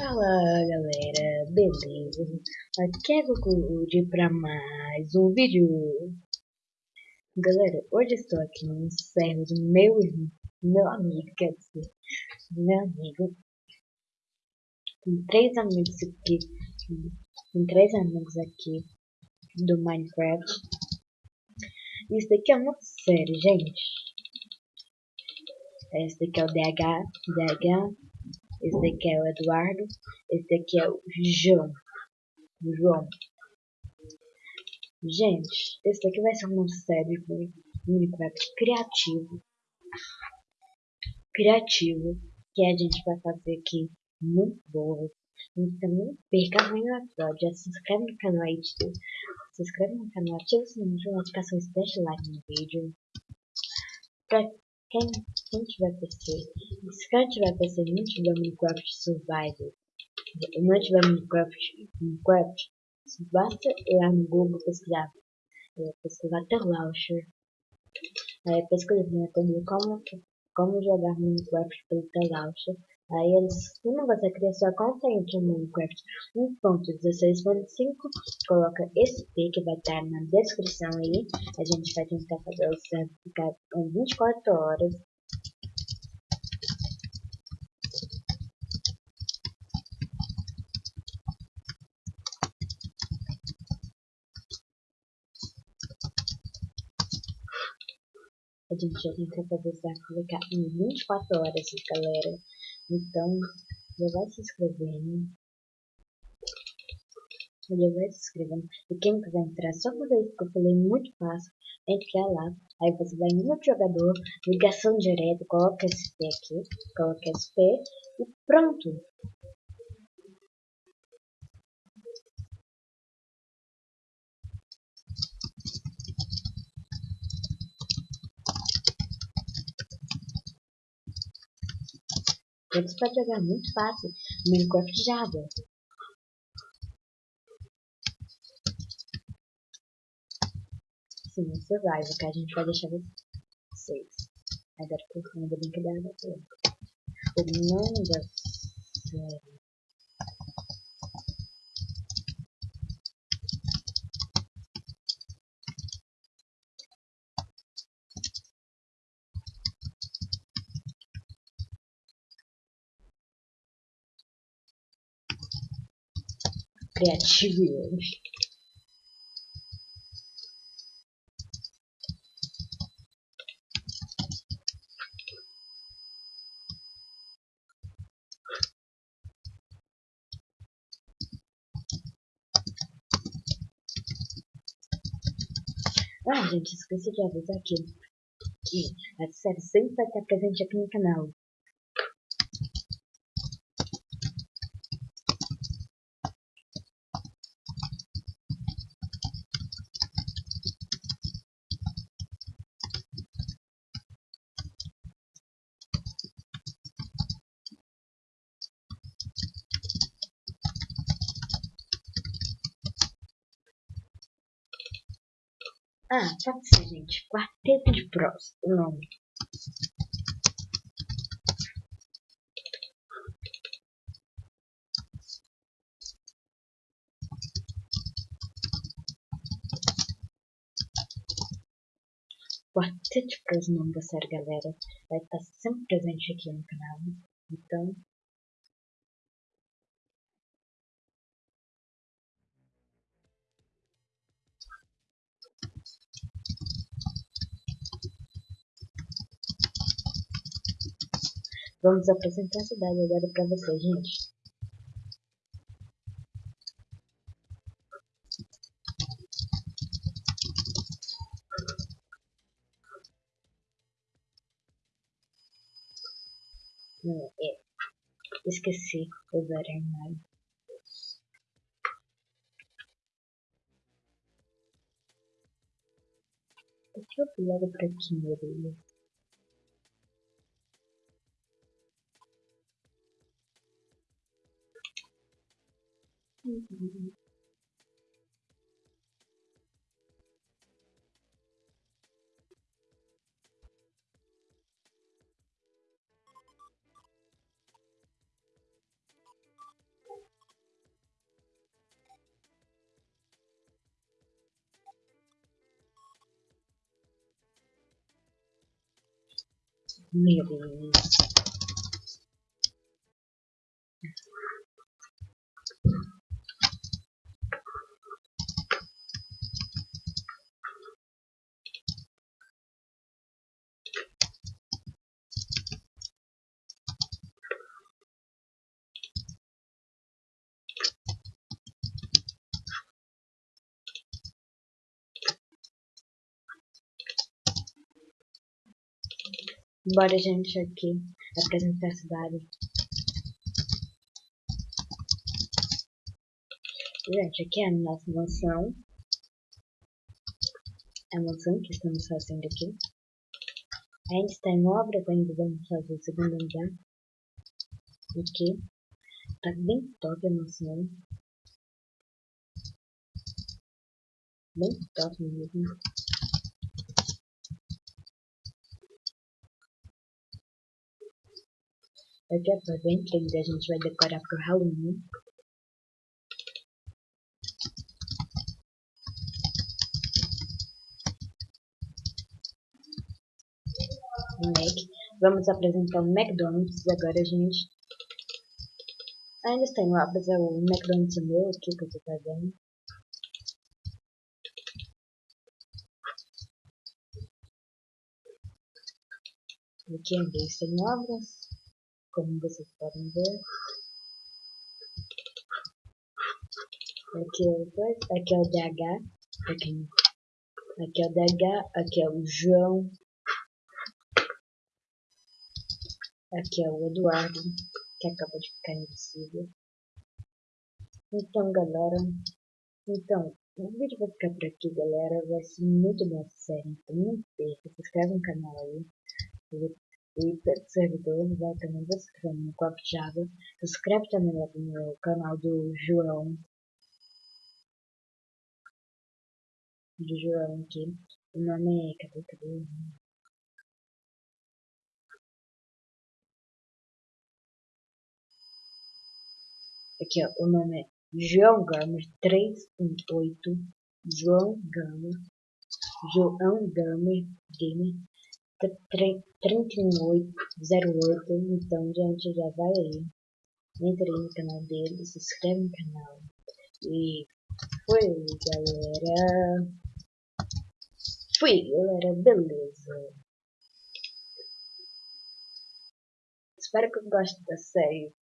Fala galera, beleza? Aqui é Goku para mais um vídeo. Galera, hoje estou aqui no server do meu irmão, meu amigo, quer dizer, meu amigo. Tem três amigos aqui, tem três amigos aqui do Minecraft. Isso daqui é uma série, gente. Esse daqui é o DH, DH esse daqui é o Eduardo. Esse daqui é o João. João. Gente, esse daqui vai ser uma série de Minecraft criativo. Criativo. Que a gente vai fazer aqui muito boa. Então não perca nenhum episódio. Já se inscreve no canal aí. Se inscreve no canal, ativa o sininho de notificações e deixa like no vídeo. Pra quem, quem tiver PC, se quem tiver PC e não tiver Minecraft Survival, não tiver Minecraft, Minecraft, basta ir no Google pesquisar, é, pesquisar The Launcher, é, pesquisar no como, como jogar Minecraft pelo The Launcher, Aí eles, quando você cria sua conta em Minecraft 1.16.5, coloca esse P que vai estar na descrição aí. A gente vai tentar fazer o server ficar em 24 horas. A gente já tentar fazer o server ficar em 24 horas, galera. Então, já vai se inscrevendo. Já vai se inscrevendo. E quem quiser entrar, só fazer isso que eu falei muito fácil. Entre lá. Aí você vai no jogador, ligação direta, coloca SP aqui, coloca SP e pronto. Você pode jogar muito fácil Minecraft Java. Sim, Survival, que a gente vai deixar vocês. Agora por cima da brincadeira da O nome da série criativo. Ah, gente, esqueci de avisar aqui que a série sempre vai estar presente aqui no canal. Ah, pode ser, gente. Quarteto de Prós, o nome. Quarteto de Prós, o nome da série, galera. Vai estar sempre presente aqui no canal. Então, Vamos apresentar a cidade agora para vocês, gente. Não, é. Esqueci o armário. Deixa eu pular para aqui, meu. Mm-hmm. Maybe. Bora, gente, aqui apresentar a cidade. Gente, aqui é a nossa mansão. A mansão que estamos fazendo aqui. Ainda está em obras, ainda vamos fazer o segundo andar. Aqui. Tá bem top a mansão. Bem top mesmo. Daqui a pouco entre a gente vai decorar pro Halloween. Mac. Vamos apresentar o McDonald's agora, gente. Ainda está em obras, é o McDonald's meu aqui que eu tô fazendo. Aqui ainda está em obras como vocês podem ver. Aqui é o, aqui é o DH, aqui, aqui é o DH, aqui é o João, aqui é o Eduardo, que acabou de ficar invisível. Então, galera, então, o vídeo vai ficar por aqui, galera. Vai ser muito bom essa série, então não perca. Se inscreve no canal aí e servidor, vai também descreve no Copo Java. Se inscreve também no meu canal do João. Do João aqui. O nome é. Cadê? Cadê? Aqui, ó. O nome é João Gamer 318. João Gamer. João Gamer Gamer 3808. Então, gente, já vai aí. Entra aí no canal dele, se inscreve no canal. E foi, galera. Fui, galera, beleza. Espero que gostem da série.